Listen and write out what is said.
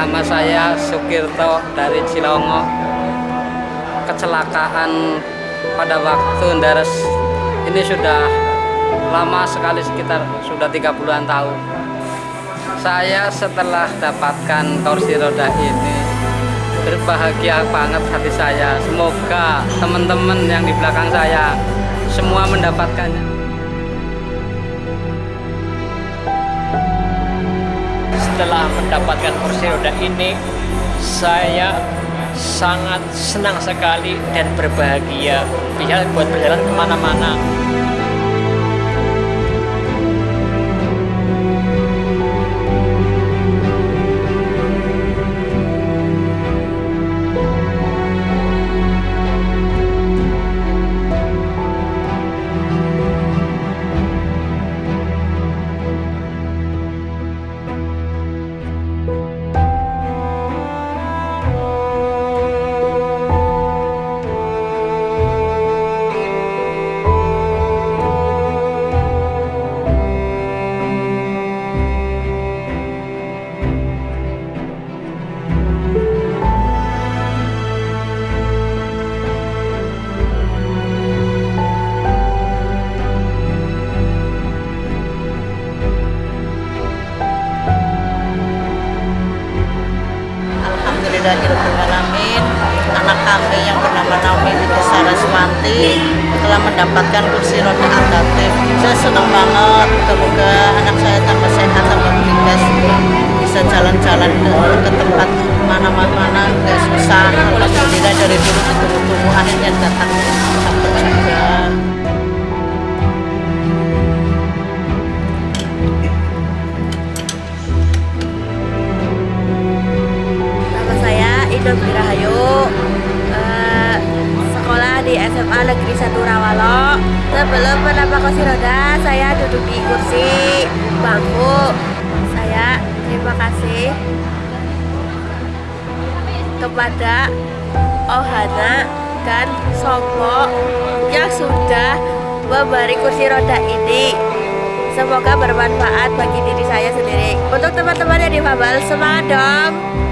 Nama saya Sukirto dari Cilongo. Kecelakaan pada waktu Dares ini sudah lama sekali sekitar sudah 30-an tahun. Saya setelah dapatkan kursi roda ini berbahagia banget hati saya. Semoga teman-teman yang di belakang saya semua mendapatkannya. Setelah mendapatkan kursi roda ini saya sangat senang sekali dan berbahagia. Bisa buat berjalan ke mana-mana Alhamdulillahirrahmanirrahim Anak kami yang bernama Naomi Binti Saraswanti telah mendapatkan kursi roda adaptif Saya senang banget. Semoga anak saya tambah sehat, tambah beringas Bisa jalan-jalan ke, ke tempat mana-mana Gak susah. Alhamdulillah dari dulu ditunggu-tunggu akhirnya datang duduk di kursi bangku Saya terima kasih Kepada Ohana dan Sopo Yang sudah memberi kursi roda ini. Semoga bermanfaat bagi diri saya sendiri. Untuk teman-teman yang difabel Semangat dong